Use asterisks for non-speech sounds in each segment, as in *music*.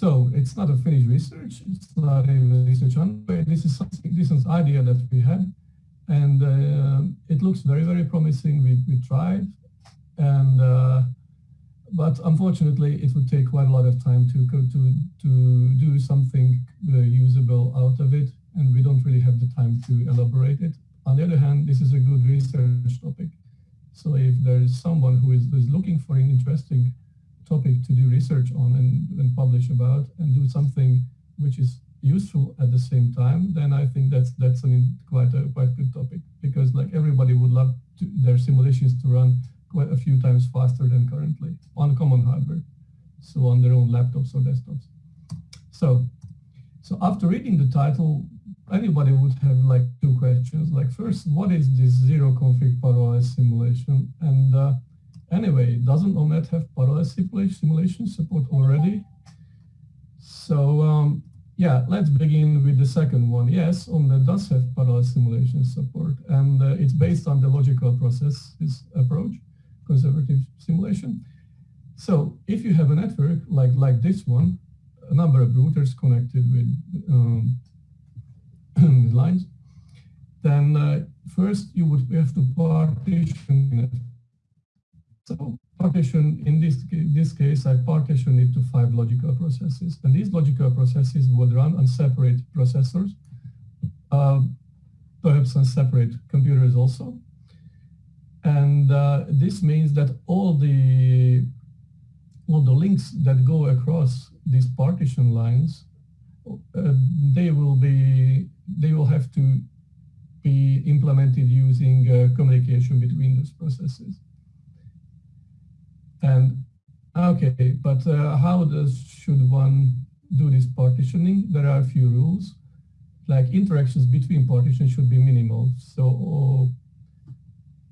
so it's not a finished research. It's not a research underway. This is something, this is an idea that we had. And uh, it looks very, very promising. We, we tried. And, uh, but unfortunately, it would take quite a lot of time to, to, to do something uh, usable out of it. And we don't really have the time to elaborate it. On the other hand, this is a good research topic. So if there is someone who is, is looking for an interesting topic to do research on and, and publish about and do something which is useful at the same time, then I think that's that's an quite a quite good topic because like everybody would love to, their simulations to run quite a few times faster than currently on common hardware, so on their own laptops or desktops. So, so after reading the title, anybody would have like two questions. Like first, what is this zero config parallel simulation? And uh, anyway, doesn't OMNET have parallel simulation support already? So um, yeah, let's begin with the second one. Yes, OMNET does have parallel simulation support, and uh, it's based on the logical processes approach, conservative simulation. So if you have a network like, like this one, a number of routers connected with um, *clears throat* lines, then uh, first you would have to partition it. So partition, in this, this case, I partition it to five logical processes. And these logical processes would run on separate processors, uh, perhaps on separate computers also. And uh, this means that all the all the links that go across these partition lines, uh, they will be they will have to be implemented using uh, communication between those processes. And okay, but uh, how does should one do this partitioning? There are a few rules, like interactions between partitions should be minimal. So,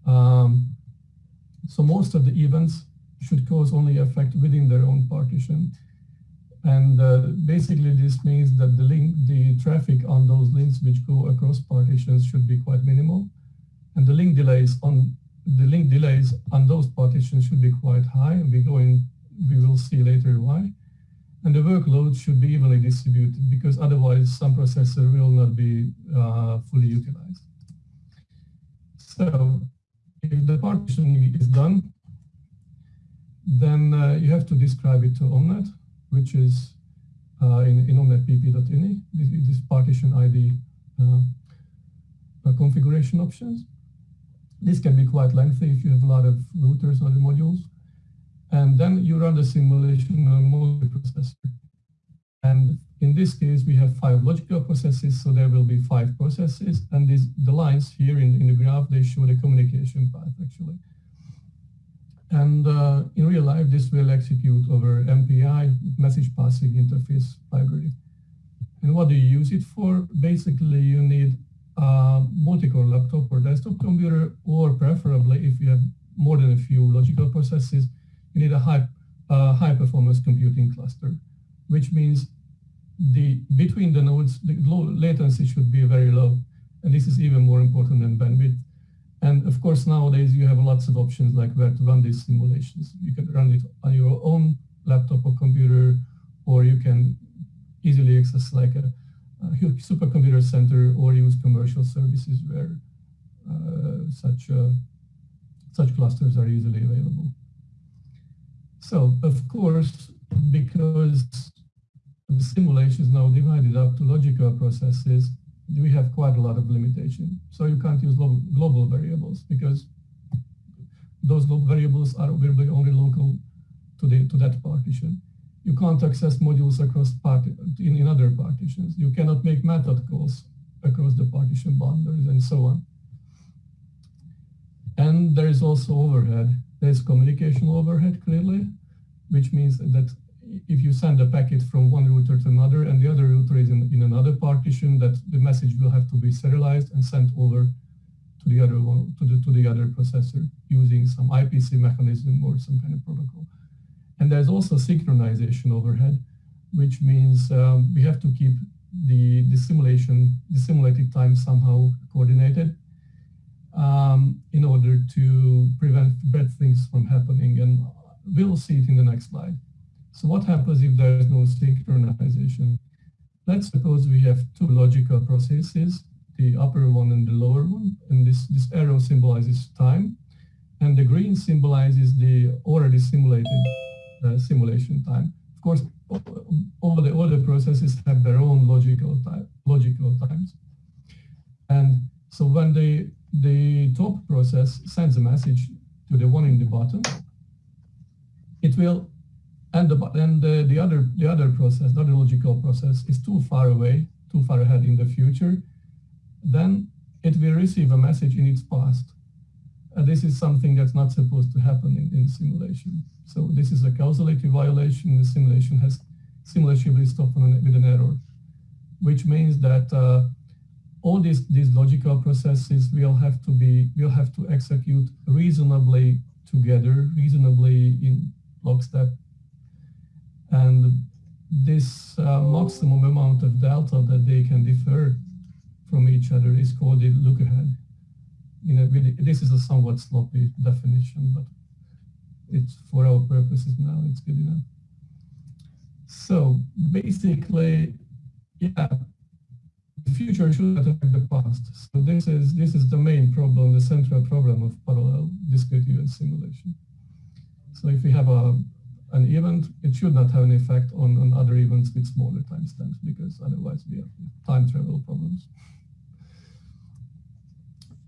um, so most of the events should cause only effect within their own partition. And uh, basically this means that the link, the traffic on those links which go across partitions should be quite minimal. And the link delays on the link delays on those partitions should be quite high. We go in, we will see later why. And the workload should be evenly distributed because otherwise some processor will not be uh, fully utilized. So if the partitioning is done, then uh, you have to describe it to OMNET which is uh, in, in omnetpp.ini, this, this partition ID uh, uh, configuration options. This can be quite lengthy if you have a lot of routers or the modules. And then you run the simulation on multiprocessor. And in this case, we have five logical processes, so there will be five processes. And these, the lines here in, in the graph, they show the communication path, actually. And uh, in real life, this will execute over MPI, message passing interface library. And what do you use it for? Basically, you need a multi-core laptop or desktop computer, or preferably, if you have more than a few logical processes, you need a high, uh, high performance computing cluster, which means the between the nodes, the latency should be very low. And this is even more important than bandwidth. And of course, nowadays you have lots of options like where to run these simulations. You can run it on your own laptop or computer, or you can easily access like a supercomputer center or use commercial services where uh, such uh, such clusters are easily available. So of course, because the simulation is now divided up to logical processes, we have quite a lot of limitation. So you can't use global variables because those variables are available only local to, the, to that partition. You can't access modules across in, in other partitions. You cannot make method calls across the partition boundaries and so on. And there is also overhead. There's communication overhead clearly, which means that if you send a packet from one router to another and the other router is in, in another partition, that the message will have to be serialized and sent over to the other one, to the, to the other processor using some IPC mechanism or some kind of protocol. And there's also synchronization overhead, which means um, we have to keep the, the simulation, the simulated time somehow coordinated um, in order to prevent bad things from happening. And we'll see it in the next slide. So what happens if there is no synchronization? Let's suppose we have two logical processes, the upper one and the lower one, and this, this arrow symbolizes time, and the green symbolizes the already simulated Uh, simulation time. Of course, all the other processes have their own logical time, logical times. And so when the, the top process sends a message to the one in the bottom, it will, and the, and the, the other, the other process, the other logical process is too far away, too far ahead in the future, then it will receive a message in its past. And this is something that's not supposed to happen in, in simulation. So this is a causality violation. The simulation has simulation will stop with an error, which means that uh, all these, these logical processes will have to be, will have to execute reasonably together, reasonably in lockstep. And this uh, maximum amount of delta that they can differ from each other is called the look ahead. You know, this is a somewhat sloppy definition, but it's for our purposes now, it's good enough. So basically, yeah, the future should affect the past. So this is this is the main problem, the central problem of parallel discrete event simulation. So if we have a an event, it should not have an effect on, on other events with smaller timestamps because otherwise we have time travel problems.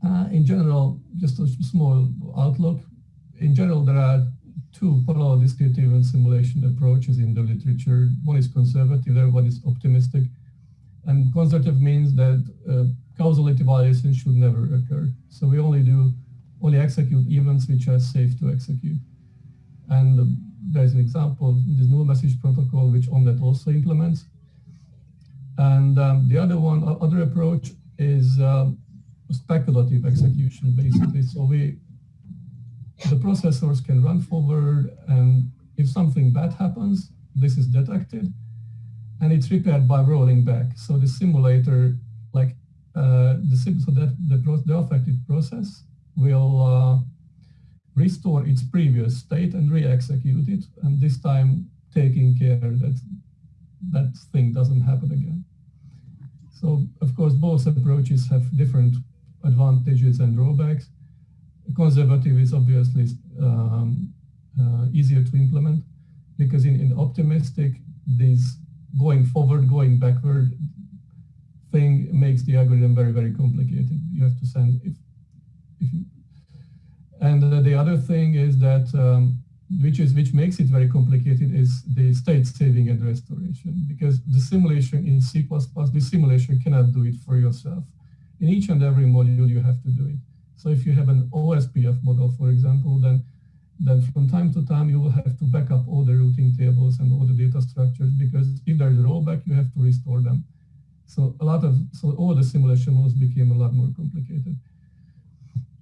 Uh, in general, just a small outlook. In general, there are two parallel discrete event simulation approaches in the literature. One is conservative, the other one is optimistic. And conservative means that uh, causality violations should never occur. So we only do, only execute events which are safe to execute. And uh, there's an example, this null message protocol, which OMNeT also implements. And um, the other one, other approach is um, speculative execution, basically. So we, the processors can run forward, and if something bad happens, this is detected, and it's repaired by rolling back. So the simulator, like uh, the so that the, the affected process will uh, restore its previous state and re-execute it, and this time taking care that that thing doesn't happen again. So of course, both approaches have different advantages and drawbacks. Conservative is obviously um, uh, easier to implement because in, in optimistic, this going forward, going backward thing makes the algorithm very, very complicated. You have to send, if, if you, and uh, the other thing is that, um, which is which makes it very complicated, is the state saving and restoration. Because the simulation in C++, the simulation cannot do it for yourself. In each and every module, you have to do it. So if you have an OSPF model, for example, then then from time to time you will have to back up all the routing tables and all the data structures because if there's a rollback, you have to restore them. So a lot of so all the simulation models became a lot more complicated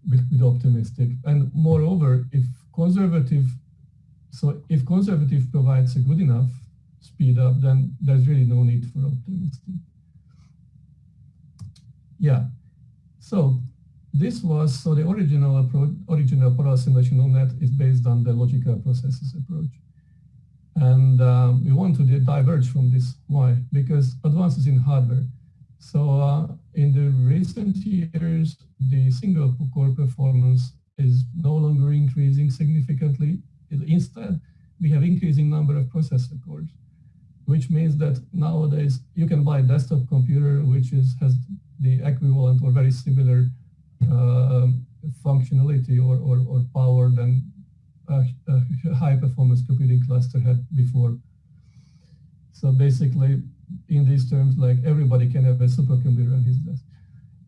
with, with optimistic. And moreover, if conservative, so if conservative provides a good enough speed up, then there's really no need for optimistic. Yeah. So this was, so the original approach, original parallel simulation OMNeT is based on the logical processes approach. And um, we want to diverge from this. Why? Because advances in hardware. So uh, in the recent years, the single core performance is no longer increasing significantly. Instead, we have increasing number of processor cores, which means that nowadays you can buy a desktop computer which is has the equivalent or very similar uh, functionality or, or, or power than a, a high performance computing cluster had before. So basically, in these terms, like everybody can have a supercomputer on his desk.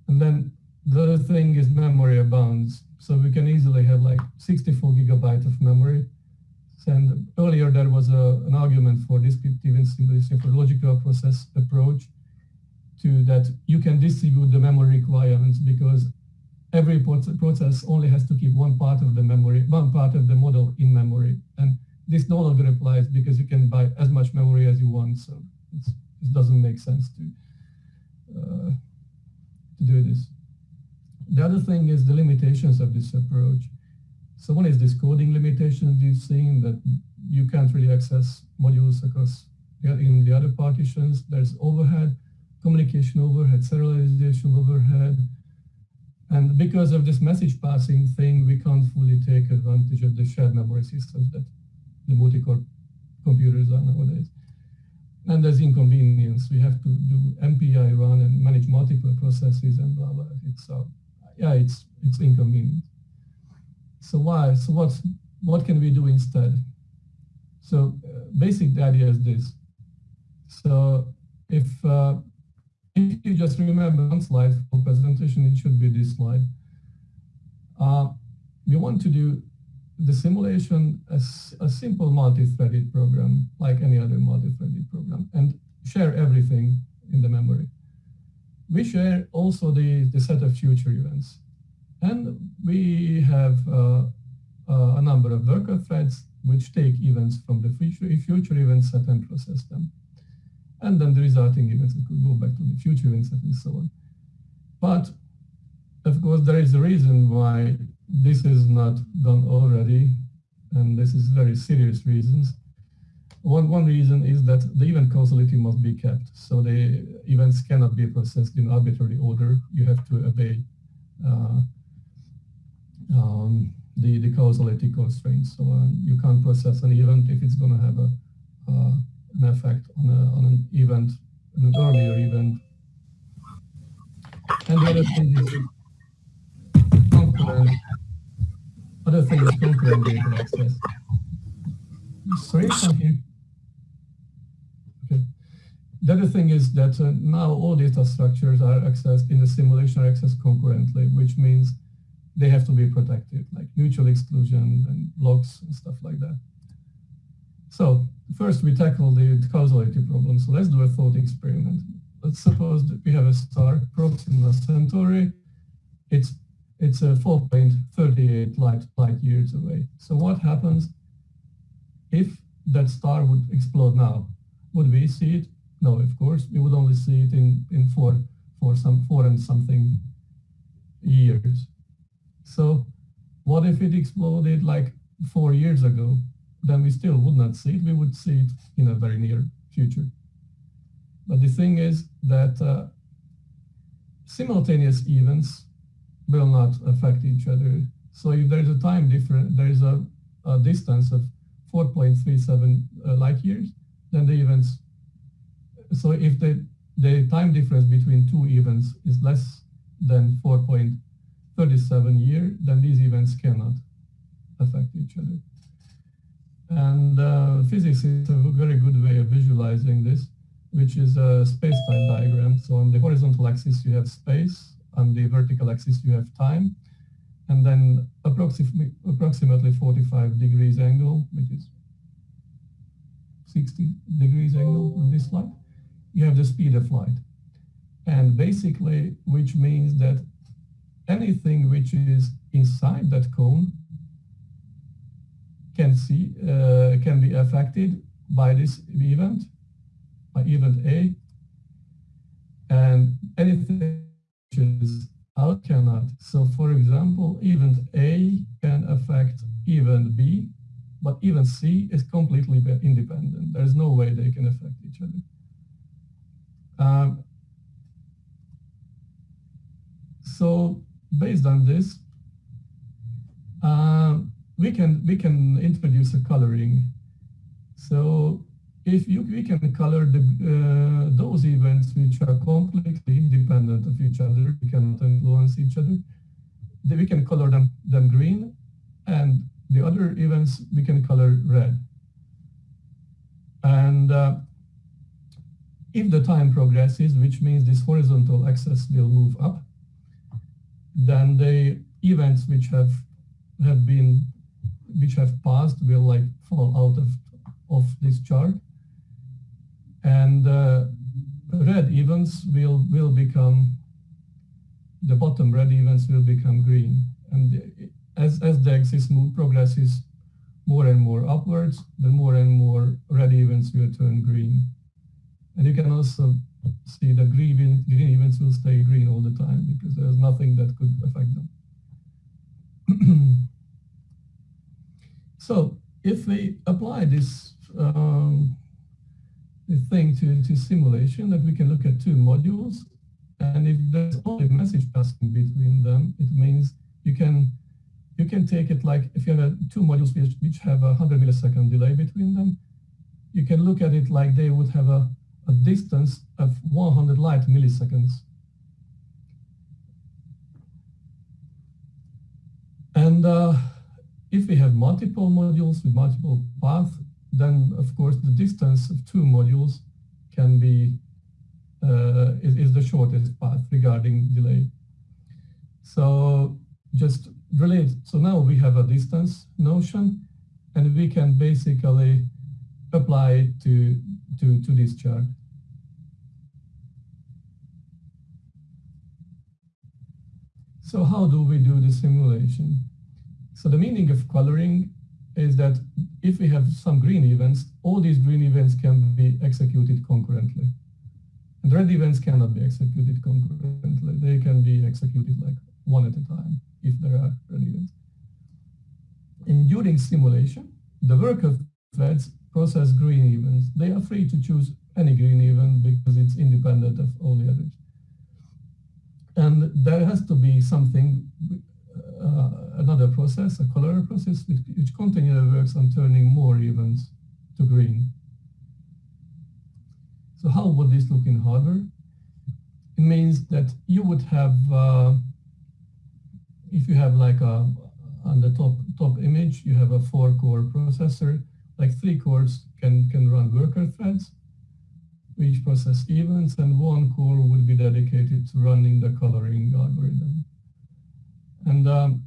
And then the other thing is memory abounds. So we can easily have like 64 gigabyte of memory. And earlier there was a, an argument for descriptive and simplicity for logical process approach to that you can distribute the memory requirements because every process only has to keep one part of the memory, one part of the model in memory. And this no longer applies because you can buy as much memory as you want. So it doesn't make sense to, uh, to do this. The other thing is the limitations of this approach. So one is this coding limitations we've seen that you can't really access modules across in the other partitions. There's overhead, communication overhead, serialization overhead. And because of this message passing thing, we can't fully take advantage of the shared memory systems that the multi-core computers are nowadays. And there's inconvenience. We have to do MPI run and manage multiple processes and blah, blah. It's, uh, yeah, it's, it's inconvenient. So why? So what's, what can we do instead? So uh, basic idea is this. So if, uh, if you just remember one slide for presentation, it should be this slide. Uh, we want to do the simulation as a simple multi-threaded program, like any other multi-threaded program, and share everything in the memory. We share also the, the set of future events. And we have uh, uh, a number of worker threads which take events from the future, future event set and process them. And then the resulting events could go back to the future event set and so on. But of course, there is a reason why this is not done already, and this is very serious reasons. One, one reason is that the event causality must be kept. So the events cannot be processed in arbitrary order. You have to obey uh, um, the, the causality constraints. So um, you can't process an event if it's going to have a, uh, an effect on, a, on an event, an earlier event. And the other thing is concurrent, other thing is concurrent data access. Sorry, I here. Okay. The other thing is that uh, now all data structures are accessed in the simulation are accessed concurrently, which means they have to be protected, like mutual exclusion and locks and stuff like that. So first we tackle the causality problem. So let's do a thought experiment. Let's suppose that we have a star, Proxima Centauri. It's it's a 4.38 light, light years away. So what happens if that star would explode now? Would we see it? No, of course. We would only see it in, in four, for some four and something years. So what if it exploded like four years ago? Then we still would not see it. We would see it in a very near future. But the thing is that uh, simultaneous events will not affect each other. So if there's a time difference, there's a, a distance of 4.37 uh, light years, then the events, so if the, the time difference between two events is less than 4.37 year, then these events cannot affect each other. And uh, physics is a very good way of visualizing this, which is a space-time diagram. So on the horizontal axis, you have space, on the vertical axis you have time, and then approximately, approximately 45 degrees angle, which is 60 degrees angle on this slide, you have the speed of light. And basically, which means that anything which is inside that cone can see uh, can be affected by this event, by event A, and anything which is out cannot. So for example, event A can affect event B, but event C is completely independent. There's no way they can affect each other. Um, so based on this, uh, we can we can introduce a coloring. So if you, we can color the, uh, those events which are completely independent of each other, we cannot influence each other, then we can color them, them green, and the other events we can color red. And uh, if the time progresses, which means this horizontal axis will move up, then the events which have have been which have passed will like fall out of of this chart. And uh, red events will will become the bottom red events will become green. And as as the axis move progresses more and more upwards the more and more red events will turn green. And you can also see that green green events will stay green all the time because there's nothing that could affect them *clears throat* so if we apply this um, thing to, to simulation that we can look at two modules and if there's only message passing between them, it means you can you can take it like if you have a, two modules which, which have a 100 millisecond delay between them, you can look at it like they would have a, a distance of 100 light milliseconds. And uh, if we have multiple modules with multiple paths, then of course the distance of two modules can be uh, is, is, the shortest path regarding delay. So just relate. So now we have a distance notion, and we can basically apply it to, to, to this chart. So how do we do the simulation? So the meaning of coloring is that if we have some green events, all these green events can be executed concurrently. And red events cannot be executed concurrently. They can be executed like one at a time if there are red events. And during simulation, the worker threads process green events. They are free to choose any green event because it's independent of all the others. And there has to be something, another process, a color process, which, which continually works on turning more events to green. So how would this look in hardware? It means that you would have, uh, if you have like a, on the top, top image, you have a four core processor, like three cores can, can run worker threads, which process events, and one core would be dedicated to running the coloring algorithm. And um,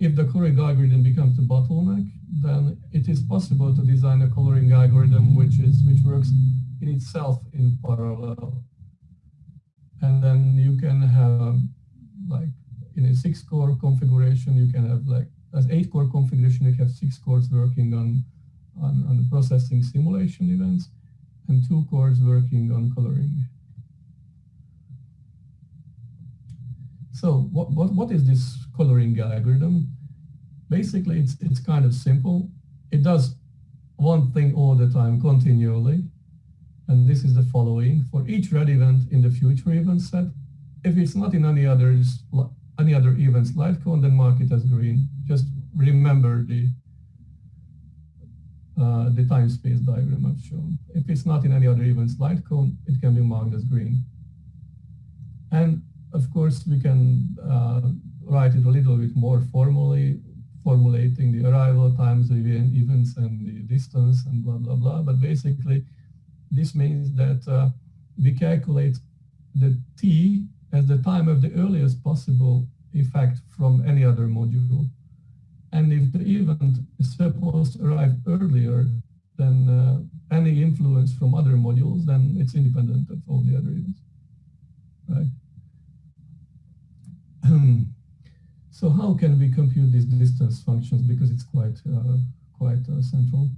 if the coloring algorithm becomes the bottleneck, then it is possible to design a coloring algorithm which is which works in itself in parallel. And then you can have like in a six core configuration, you can have like as eight core configuration, you have six cores working on, on, on processing simulation events and two cores working on coloring. So what, what, what is this coloring algorithm? Basically, it's, it's kind of simple. It does one thing all the time continually. And this is the following. For each red event in the future event set, if it's not in any others, any other events light cone, then mark it as green. Just remember the uh, the time space diagram I've shown. If it's not in any other events light cone, it can be marked as green. And of course, we can uh, write it a little bit more formally, formulating the arrival times, the events, and the distance, and blah, blah, blah. But basically, this means that uh, we calculate the t as the time of the earliest possible effect from any other module. And if the event is supposed to arrive earlier than uh, any influence from other modules, then it's independent of all the other events, right? So how can we compute these distance functions? Because it's quite, uh, quite uh, central.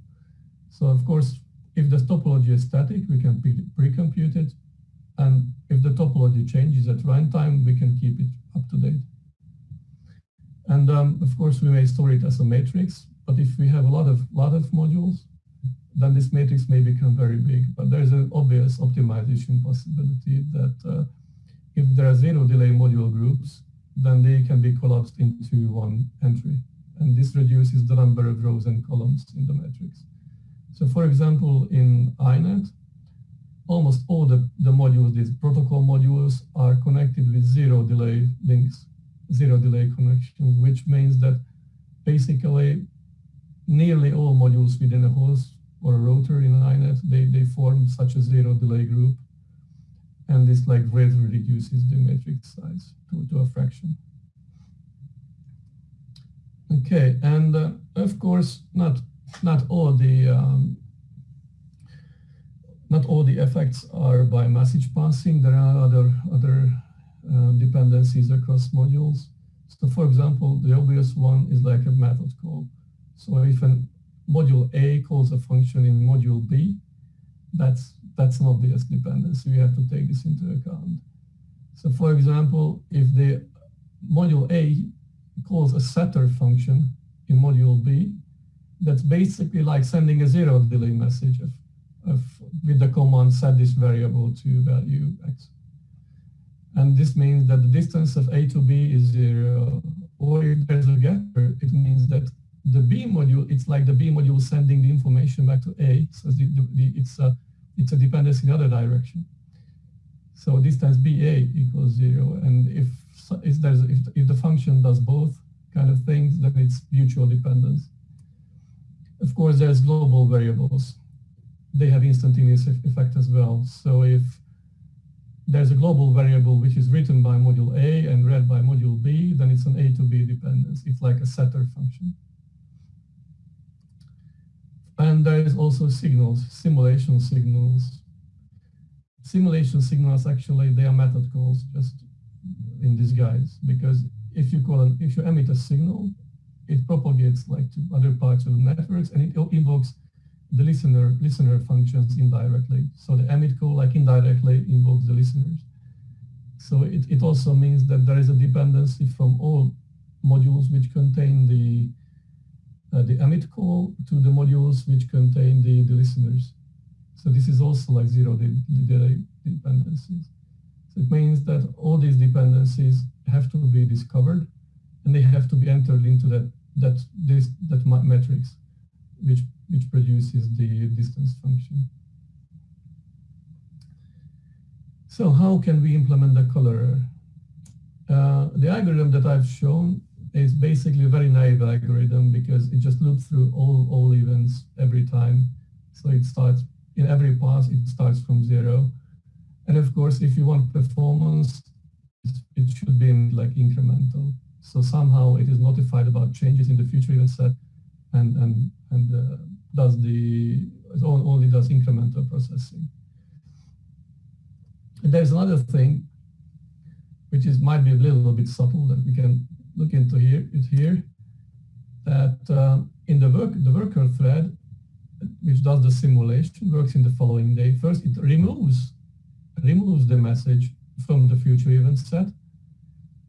So of course, if the topology is static, we can pre-compute it. And if the topology changes at runtime, we can keep it up to date. And um, of course, we may store it as a matrix, but if we have a lot of, lot of modules, then this matrix may become very big. But there's an obvious optimization possibility that uh, if there are zero delay module groups, then they can be collapsed into one entry. And this reduces the number of rows and columns in the matrix. So for example, in INET, almost all the, the modules, these protocol modules, are connected with zero delay links, zero delay connections, which means that basically nearly all modules within a host or a router in INET, they, they form such a zero delay group. And this like greatly reduces the matrix size to, to a fraction. Okay, and uh, of course, not not all the um, not all the effects are by message passing. There are other other uh, dependencies across modules. So, for example, the obvious one is like a method call. So, if a module A calls a function in module B, that's that's an obvious dependency. We have to take this into account. So, for example, if the module A calls a setter function in module B, that's basically like sending a zero delay message of, of, with the command set this variable to value x. And this means that the distance of A to B is zero. Or if there's a getter, it means that the B module, it's like the B module sending the information back to A. So the, the, the, it's, a, it's a dependence in the other direction. So distance BA equals zero. And if, if, if, if the function does both kind of things, then it's mutual dependence. Of course, there's global variables. They have instantaneous effect as well. So if there's a global variable which is written by module A and read by module B, then it's an A to B dependence. It's like a setter function. And there is also signals, simulation signals. Simulation signals actually, they are method calls just in disguise because if you call an, if you emit a signal, it propagates like to other parts of the networks and it invokes the listener listener functions indirectly. So the emit call like indirectly invokes the listeners. So it, it also means that there is a dependency from all modules which contain the uh, the emit call to the modules which contain the, the listeners. So this is also like zero dependencies. So it means that all these dependencies have to be discovered and they have to be entered into that that this that matrix which which produces the distance function. So how can we implement the colorer? Uh, the algorithm that I've shown is basically a very naive algorithm because it just loops through all, all events every time. So it starts, in every pass, it starts from zero. And of course, if you want performance, it should be like incremental. So somehow it is notified about changes in the future event set and, and, and uh, does the, only does incremental processing. And there's another thing, which is might be a little bit subtle that we can look into here, it here, that uh, in the work, the worker thread, which does the simulation, works in the following day. First, it removes, removes the message from the future event set,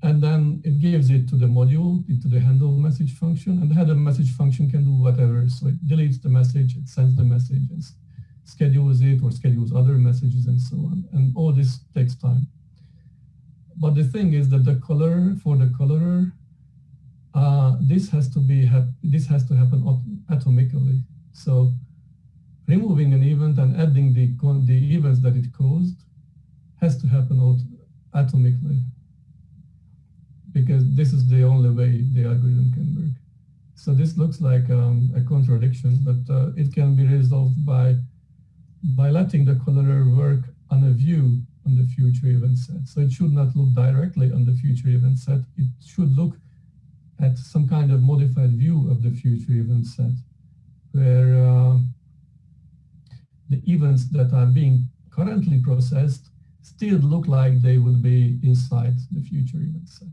and then it gives it to the module, into the handle message function, and the handle message function can do whatever. So it deletes the message, it sends the message, and schedules it, or schedules other messages, and so on. And all this takes time. But the thing is that the color for the colorer, uh, this has to be this has to happen atomically. So removing an event and adding the the events that it caused has to happen atomically because this is the only way the algorithm can work. So this looks like um, a contradiction, but uh, it can be resolved by by letting the colorer work on a view on the future event set. So it should not look directly on the future event set. It should look at some kind of modified view of the future event set, where uh, the events that are being currently processed still look like they would be inside the future event set.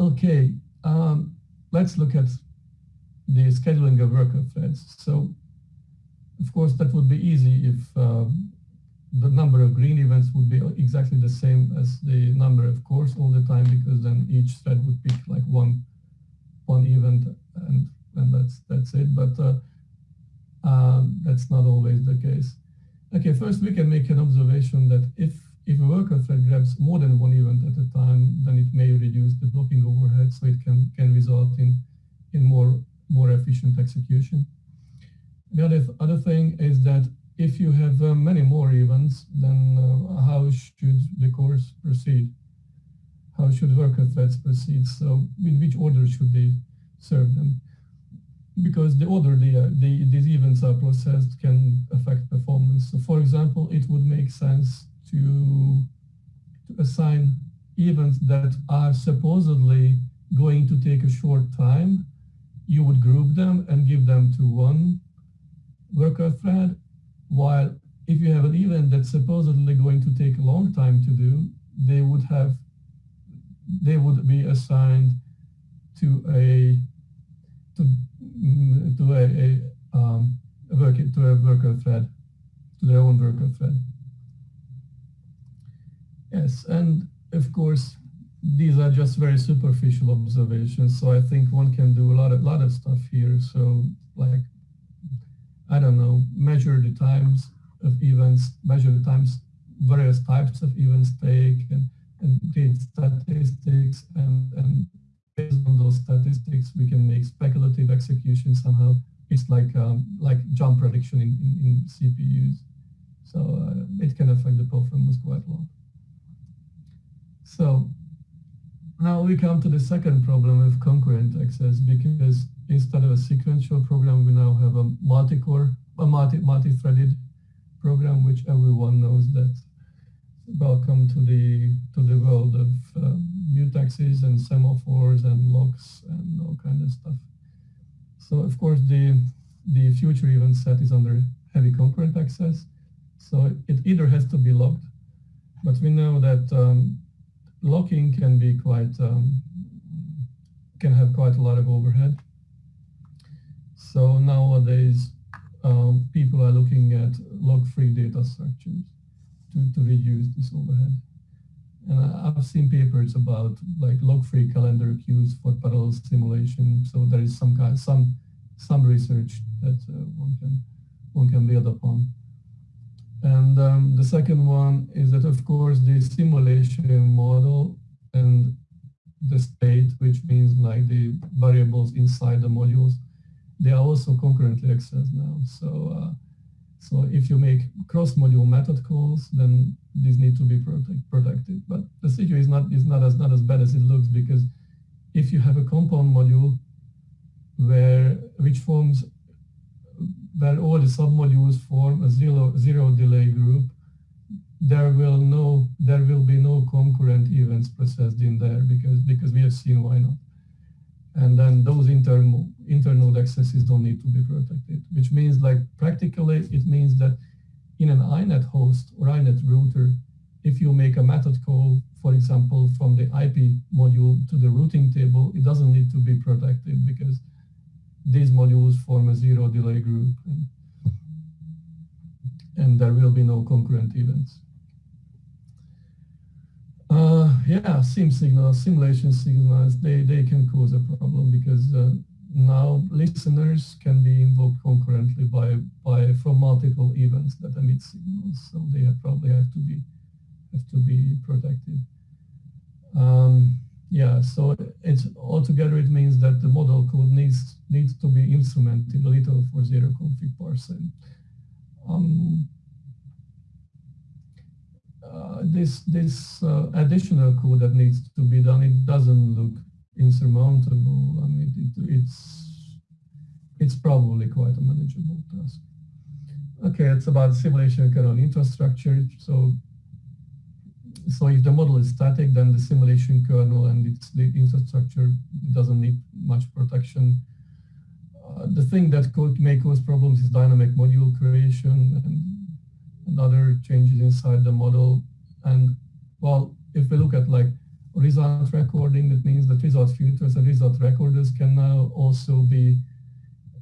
Okay, um, let's look at the scheduling of worker threads. So, of course, that would be easy if uh, the number of green events would be exactly the same as the number of cores all the time, because then each thread would pick like one one event, and and that's that's it. But uh, um, that's not always the case. Okay, first we can make an observation that if if a worker thread grabs more than one event at a time, then it may reduce the blocking overhead, so it can, can result in, in more, more efficient execution. The other, other thing is that if you have uh, many more events, then uh, how should the course proceed? How should worker threads proceed? So in which order should they serve them? Because the order the, uh, the, these events are processed can affect performance. So for example, it would make sense to, to assign events that are supposedly going to take a short time, you would group them and give them to one worker thread, while if you have an event that's supposedly going to take a long time to do, they would have, they would be assigned to a, to, to a, a, um, a worker, to a worker thread, to their own worker thread. Yes, and of course, these are just very superficial observations. So I think one can do a lot of lot of stuff here. So like, I don't know, measure the times of events, measure the times various types of events take, and, and create statistics, and, and based on those statistics, we can make speculative execution somehow. It's like um, like jump prediction in, in, in CPUs. So uh, it can affect the performance quite a lot. So now we come to the second problem with concurrent access because instead of a sequential program, we now have a multi-core, a multi, multi-threaded program, which everyone knows that welcome to the to the world of uh, mutexes and semaphores and locks and all kind of stuff. So of course the the future event set is under heavy concurrent access. So it either has to be locked, but we know that um, locking can be quite, um, can have quite a lot of overhead. So nowadays, um, people are looking at lock-free data structures to, to reduce this overhead. And I've seen papers about like lock-free calendar queues for parallel simulation. So there is some kind, some, some research that uh, one can, one can build upon. And um, the second one is that, of course, the simulation model and the state, which means like the variables inside the modules, they are also concurrently accessed now. So, uh, so if you make cross-module method calls, then these need to be protect, protected. But the situation is not is not as not as bad as it looks because if you have a compound module where which forms where all the submodules form a zero, zero delay group, there will no there will be no concurrent events processed in there because because we have seen why not. And then those internal internode accesses don't need to be protected, which means like practically it means that in an INET host or INET router, if you make a method call, for example, from the IP module to the routing table, it doesn't need to be protected because these modules form a zero delay group and, and there will be no concurrent events. Uh, yeah, sim signals, simulation signals, they, they can cause a problem because uh, now listeners can be invoked concurrently by, by from multiple events that emit signals. So they have probably have to be have to be protected. Um, yeah, so it's altogether it means that the model code needs needs to be instrumented a little for zero config parsing. Um, uh, this this uh, additional code that needs to be done, it doesn't look insurmountable. I mean, it, it's it's probably quite a manageable task. Okay, it's about simulation kernel infrastructure. So so if the model is static, then the simulation kernel and its the infrastructure doesn't need much protection. Uh, the thing that could may cause problems is dynamic module creation and, other changes inside the model. And well, if we look at like result recording, that means that result filters and result recorders can now also be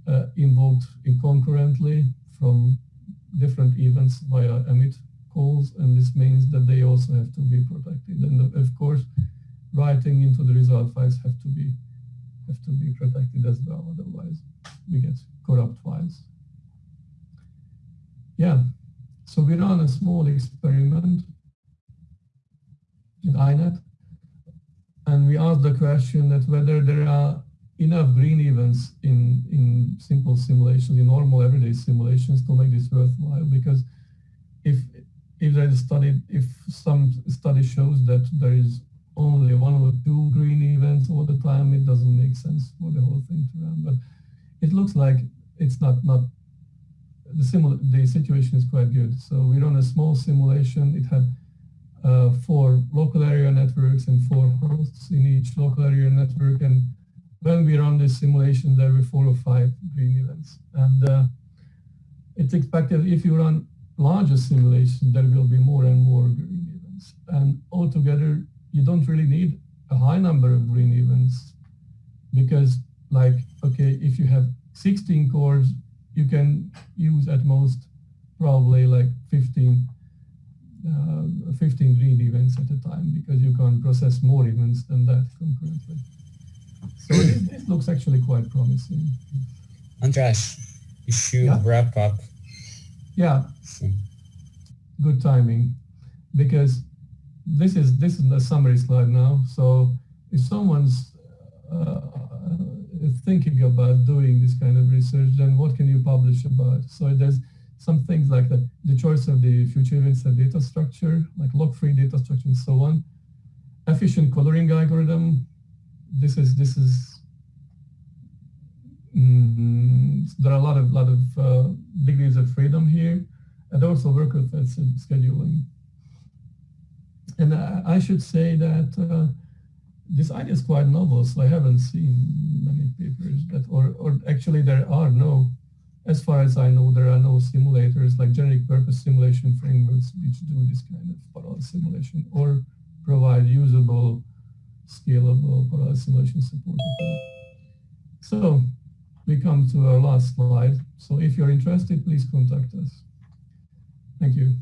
uh, invoked in concurrently from different events via emit calls, and this means that they also have to be protected. And of course, writing into the result files have to be have to be protected as well. Otherwise, we get corrupt files. Yeah. So we run a small experiment in INET, and we asked the question that whether there are enough green events in, in simple simulations, in normal everyday simulations to make this worthwhile. Because if if there is study, if some study shows that there is only one or two green events all the time, it doesn't make sense for the whole thing to run. But it looks like it's not not the the situation is quite good. So we run a small simulation. It had uh, four local area networks and four hosts in each local area network. And when we run this simulation, there were four or five green events. And uh, it's expected if you run larger simulation, there will be more and more green events. And altogether, you don't really need a high number of green events because like, okay, if you have 16 cores, you can use at most probably like 15 uh, 15 read events at a time because you can't process more events than that concurrently. So *clears throat* it, it looks actually quite promising. Andras, you should Yeah. wrap up. Yeah, soon. good timing because this is this is the summary slide now. So if someone's uh, thinking about doing this kind of research, then what can you publish about? So there's some things like the, the choice of the future events and data structure, like lock-free data structure and so on. Efficient coloring algorithm. This is this is mm, there are a lot of lot of uh, degrees of freedom here, and also worker fed scheduling. And I, I should say that uh, this idea is quite novel, so I haven't seen many papers that, or, or actually there are no, as far as I know, there are no simulators like generic purpose simulation frameworks which do this kind of parallel simulation or provide usable, scalable parallel simulation support. So we come to our last slide. So if you're interested, please contact us. Thank you.